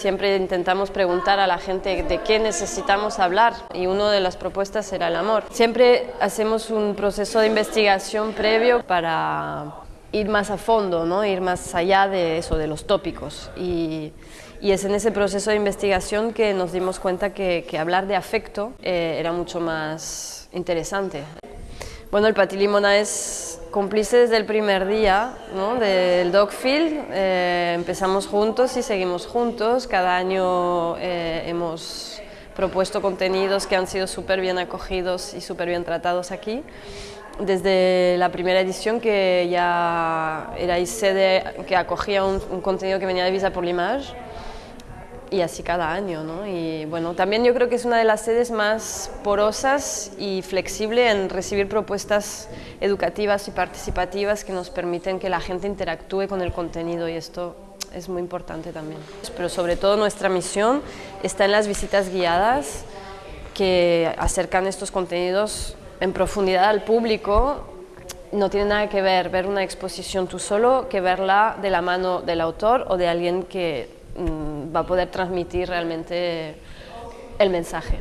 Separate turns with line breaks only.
Siempre intentamos preguntar a la gente de qué necesitamos hablar y una de las propuestas era el amor. Siempre hacemos un proceso de investigación previo para ir más a fondo, ¿no? ir más allá de eso, de los tópicos. Y, es en ese proceso de investigación que nos dimos cuenta que, que hablar de afecto eh, era mucho más interesante. Bueno, el Patilimona es cómplice desde el primer día ¿no? del Dogfield. Eh, empezamos juntos y seguimos juntos. Cada año eh, hemos propuesto contenidos que han sido súper bien acogidos y súper bien tratados aquí. Desde la primera edición que ya era sede que acogía un, un contenido que venía de Visa por l'Image y así cada año. ¿no? Y bueno, también yo creo que es una de las sedes más porosas y flexible en recibir propuestas educativas y participativas que nos permiten que la gente interactúe con el contenido y esto es muy importante también. Pero sobre todo nuestra misión está en las visitas guiadas que acercan estos contenidos en profundidad al público no tiene nada que ver ver una exposición tú solo que verla de la mano del autor o de alguien que va a poder transmitir realmente el mensaje.